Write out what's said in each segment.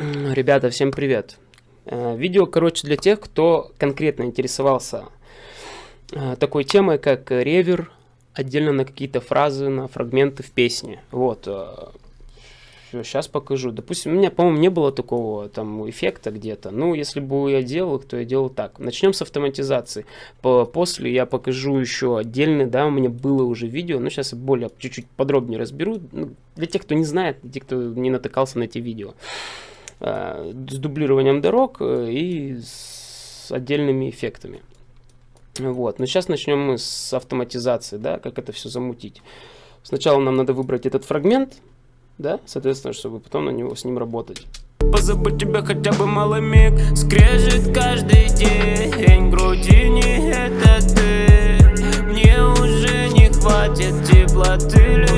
Ребята, всем привет! Э, видео, короче, для тех, кто конкретно интересовался э, такой темой, как ревер, отдельно на какие-то фразы, на фрагменты в песне. Вот, э, сейчас покажу. Допустим, у меня, по-моему, не было такого там эффекта где-то. Ну, если бы я делал, то я делал так. Начнем с автоматизации. По после я покажу еще отдельно, да, у меня было уже видео, но сейчас более чуть-чуть подробнее разберу. Ну, для тех, кто не знает, для тех, кто не натыкался на эти видео. Э, с дублированием дорог э, и с отдельными эффектами. Вот. Но сейчас начнем мы с автоматизации, да, как это все замутить. Сначала нам надо выбрать этот фрагмент, да, соответственно, чтобы потом на него с ним работать. Позабудь тебя хотя бы малый миг Скрежет каждый день груди это ты Мне уже не хватит теплоты Лишь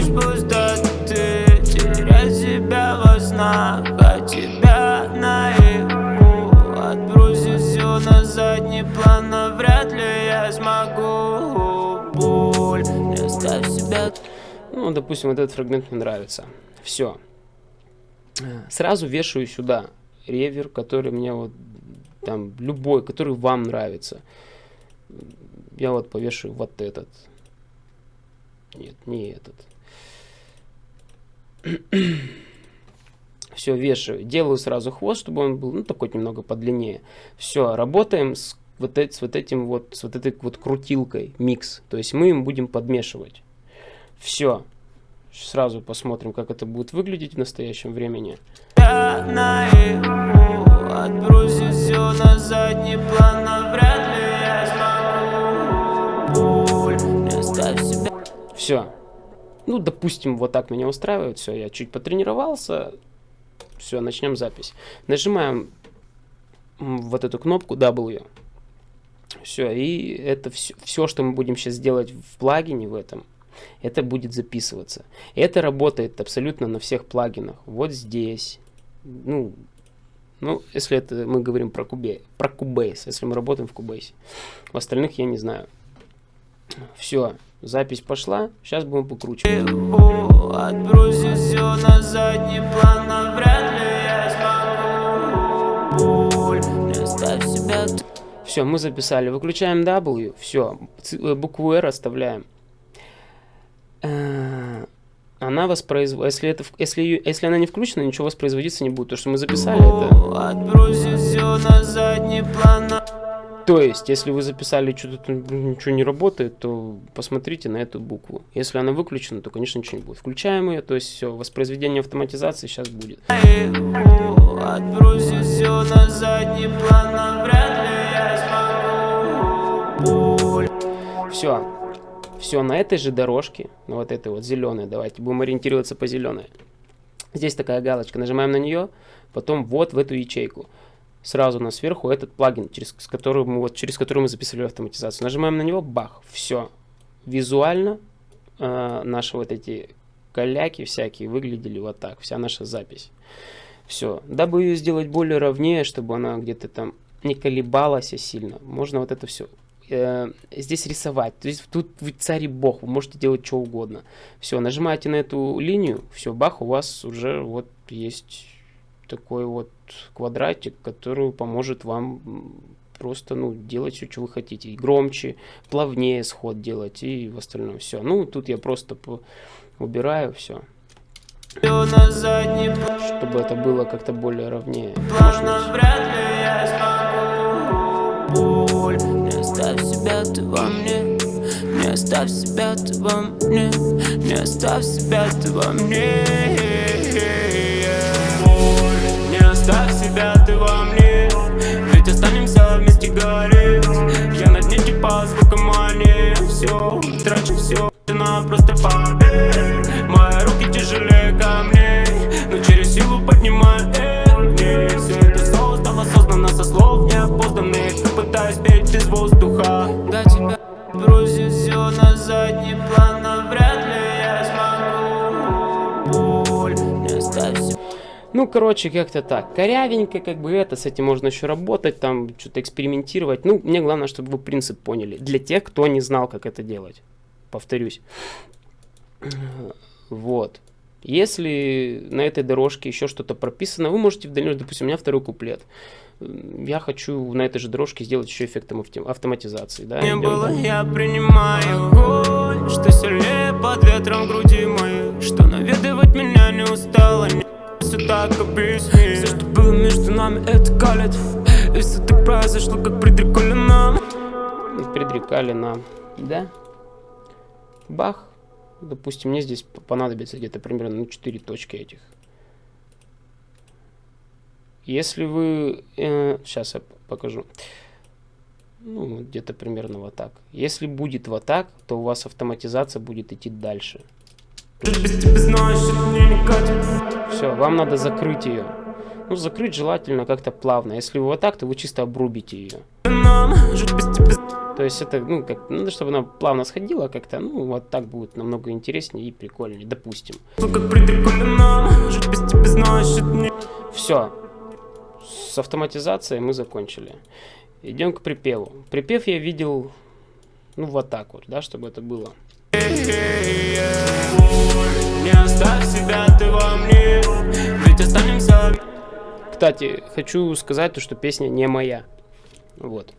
не оставь себя Ну, допустим, вот этот фрагмент мне нравится все. Сразу вешаю сюда ревер, который мне вот там любой, который вам нравится. Я вот повешаю вот этот. Нет, не этот. Все, вешаю. Делаю сразу хвост, чтобы он был, ну, такой немного подлиннее. Все, работаем с вот, с вот этим вот, с вот этой вот крутилкой, микс. То есть мы им будем подмешивать. Все. Сразу посмотрим, как это будет выглядеть в настоящем времени. Все. Ну, допустим, вот так меня устраивает. Все, я чуть потренировался. Все, начнем запись. Нажимаем вот эту кнопку W. Все, и это все, все, что мы будем сейчас делать в плагине в этом, это будет записываться. Это работает абсолютно на всех плагинах. Вот здесь. Ну, ну если это мы говорим про, Cubase, про Cubase, если мы работаем в Cubase. В остальных я не знаю. Все, запись пошла. Сейчас будем покручивать. Мы записали. Выключаем W. Все, э, букву R оставляем. Э, она воспроизводит, если, это, если, если она не включена, ничего воспроизводиться не будет, то что мы записали это. То есть, если вы записали что-то, ничего не работает, то посмотрите на эту букву. Если она выключена, то, конечно, ничего не будет. Включаем ее, то есть все, воспроизведение автоматизации сейчас будет. Все, все на этой же дорожке, на вот этой вот зеленой, давайте будем ориентироваться по зеленой. Здесь такая галочка, нажимаем на нее, потом вот в эту ячейку. Сразу на сверху этот плагин, через который мы, вот, через который мы записывали автоматизацию. Нажимаем на него, бах, все. Визуально э, наши вот эти каляки всякие выглядели вот так, вся наша запись. Все. Дабы ее сделать более ровнее, чтобы она где-то там не колебалась сильно, можно вот это все э, здесь рисовать. То есть тут вы царь и бог, вы можете делать что угодно. Все, нажимаете на эту линию, все, бах, у вас уже вот есть такой вот квадратик, который поможет вам просто, ну, делать все, что вы хотите. И громче, плавнее сход делать и в остальном все. Ну, тут я просто убираю все. Чтобы это было как-то более ровнее. Может, оставь себя ты во мне Не оставь себя ты во мне Ну, короче, как-то так. Корявенько, как бы это, с этим можно еще работать, там, что-то экспериментировать. Ну, мне главное, чтобы вы принцип поняли. Для тех, кто не знал, как это делать. Повторюсь. Вот. Если на этой дорожке еще что-то прописано, вы можете в дальнейшем, допустим, у меня второй куплет. Я хочу на этой же дорожке сделать еще эффектом автоматизации. Да? Не было, я принимаю огонь, что сильнее под ветром груди моей, что наведывать меня не устало, не все так объясни. Все, что было между нами, это калит, и все так произошло, как предрекали нам. Предрекали нам, да? Бах. Допустим, мне здесь понадобится где-то примерно ну, 4 точки этих. Если вы... Э, сейчас я покажу. Ну, где-то примерно вот так. Если будет вот так, то у вас автоматизация будет идти дальше. Все, вам надо закрыть ее. Ну, закрыть желательно как-то плавно. Если вы вот так, то вы чисто обрубите ее. То есть это, ну, как, надо, чтобы она плавно сходила как-то, ну, вот так будет намного интереснее и прикольнее, допустим. Все. С автоматизацией мы закончили. Идем к припеву. Припев я видел, ну, вот так вот, да, чтобы это было. Не оставь себя ты во мне, ведь останемся... Кстати, хочу сказать, то, что песня не моя. Вот.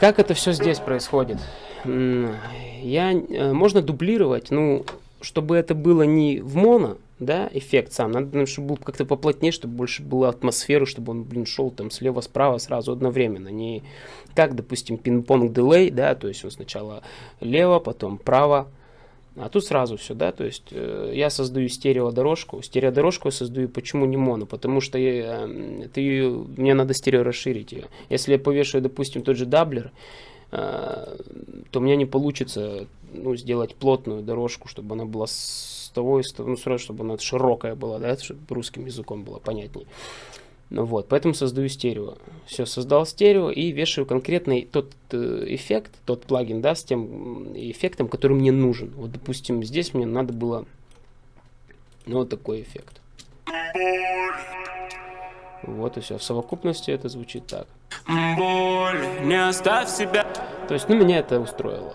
Как это все здесь происходит? Я, э, можно дублировать, ну, чтобы это было не в моно, да, эффект сам, надо, чтобы был как-то поплотнее, чтобы больше было атмосферы, чтобы он, блин, шел там слева-справа сразу одновременно, не как, допустим, ping-pong delay, да, то есть он сначала лево, потом право, а тут сразу все, да, то есть э, я создаю стереодорожку. Стереодорожку я создаю, почему не моно? Потому что я, э, ты, мне надо стерео расширить ее. Если я повешаю, допустим, тот же doubler, э, то у меня не получится ну, сделать плотную дорожку, чтобы она была с того и с того, ну, сразу, чтобы она широкая была, да, чтобы русским языком было понятнее. Ну вот, поэтому создаю стерео. Все, создал стерео и вешаю конкретный тот э, эффект, тот плагин, да, с тем эффектом, который мне нужен. Вот, допустим, здесь мне надо было ну, вот такой эффект. Вот и все. В совокупности это звучит так. Боль, не оставь себя. То есть, ну, меня это устроило.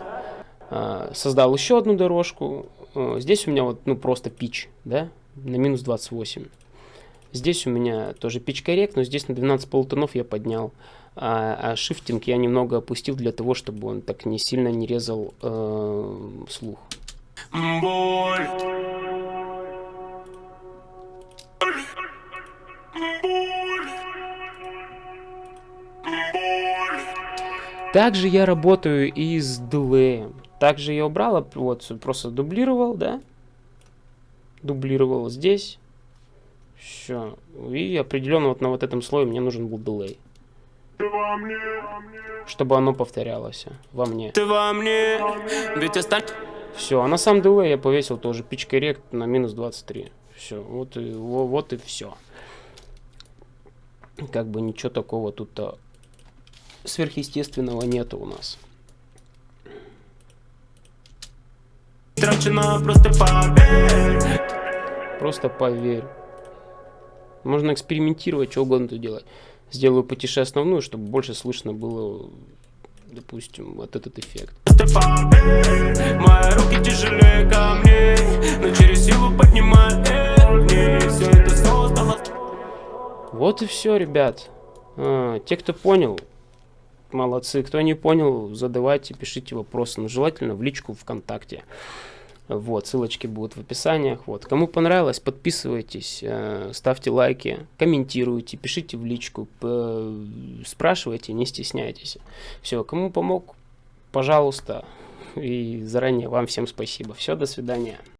А, создал еще одну дорожку. А, здесь у меня вот, ну, просто пич, да, на минус 28. Здесь у меня тоже pitch correct, но здесь на 12 полутонов я поднял. А, а шифтинг я немного опустил для того, чтобы он так не сильно не резал э, слух. Боль. Также я работаю и с дилеем. Также я убрал, вот просто дублировал, да? Дублировал здесь. Все. И определенно вот на вот этом слое мне нужен был дилей. Чтобы оно повторялось во мне. Ты во мне, ведь остань... Все, а на сам дилей я повесил тоже pitch correct на минус 23. Все, вот и, вот и все. Как бы ничего такого тут -то сверхъестественного нету у нас. Трачено, просто поверь. Просто поверь. Можно экспериментировать, что угодно тут делать. Сделаю потише основную, чтобы больше слышно было, допустим, вот этот эффект. Мои руки тяжелее камней, но через силу поднимаю. Вот и все, ребят. А, те, кто понял, молодцы. Кто не понял, задавайте, пишите вопросы. Но желательно в личку ВКонтакте. Вот, ссылочки будут в описаниях. Вот. Кому понравилось, подписывайтесь, э, ставьте лайки, комментируйте, пишите в личку, спрашивайте, не стесняйтесь. Все, кому помог, пожалуйста. И заранее вам всем спасибо. Все, до свидания.